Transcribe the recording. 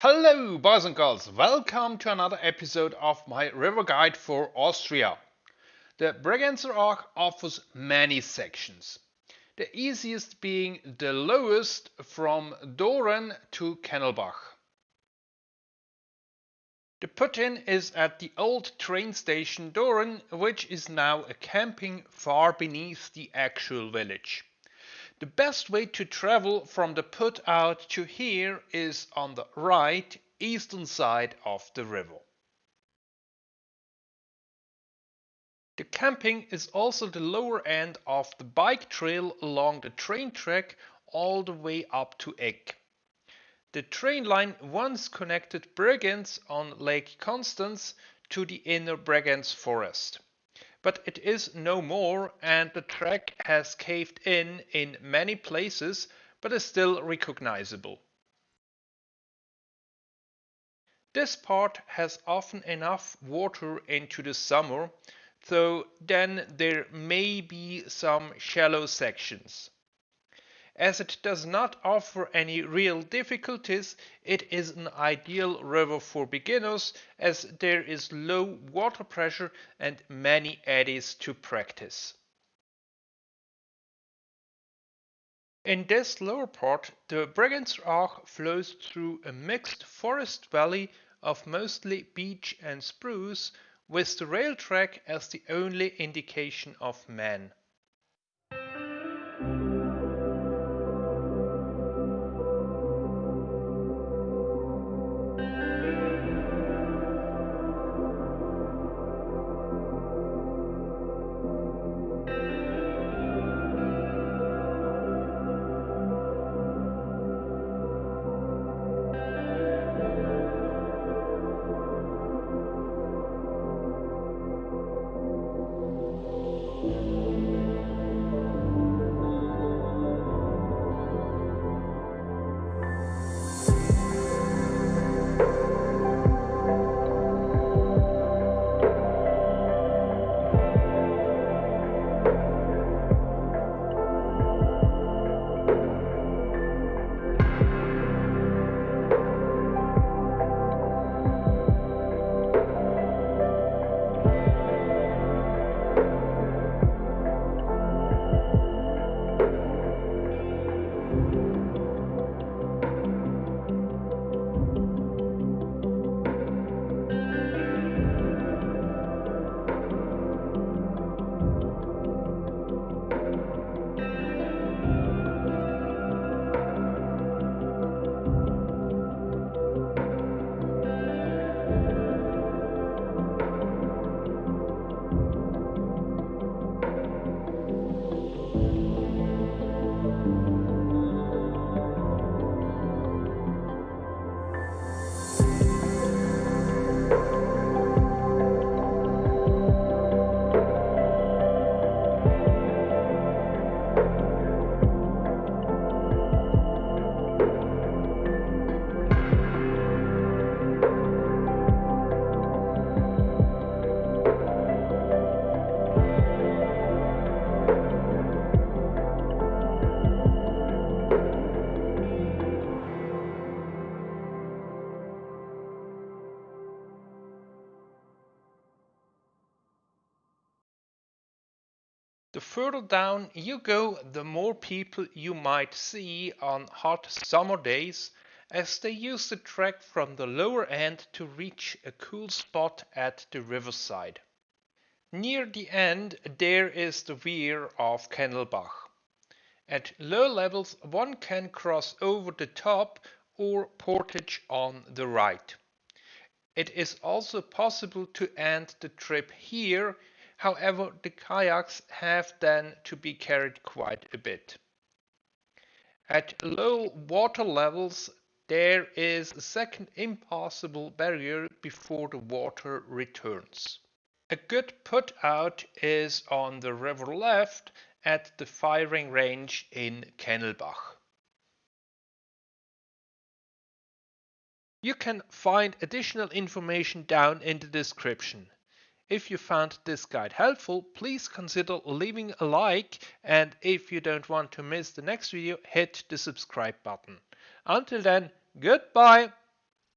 Hello, boys and girls. Welcome to another episode of my river guide for Austria. The Bregenzer Ach offers many sections. The easiest being the lowest from Doren to Kennelbach. The put-in is at the old train station Doren, which is now a camping far beneath the actual village. The best way to travel from the put out to here is on the right eastern side of the river. The camping is also the lower end of the bike trail along the train track all the way up to Egg. The train line once connected Bregenz on Lake Constance to the inner Bregenz forest but it is no more and the track has caved in in many places but is still recognizable. This part has often enough water into the summer, though then there may be some shallow sections. As it does not offer any real difficulties, it is an ideal river for beginners as there is low water pressure and many eddies to practice. In this lower part, the Bregenzer Ach flows through a mixed forest valley of mostly beech and spruce with the rail track as the only indication of man. The further down you go, the more people you might see on hot summer days as they use the track from the lower end to reach a cool spot at the riverside. Near the end there is the weir of Kennelbach. At low levels one can cross over the top or portage on the right. It is also possible to end the trip here However, the kayaks have then to be carried quite a bit. At low water levels, there is a second impassable barrier before the water returns. A good put out is on the river left at the firing range in Kennelbach. You can find additional information down in the description. If you found this guide helpful, please consider leaving a like and if you don't want to miss the next video, hit the subscribe button. Until then, goodbye!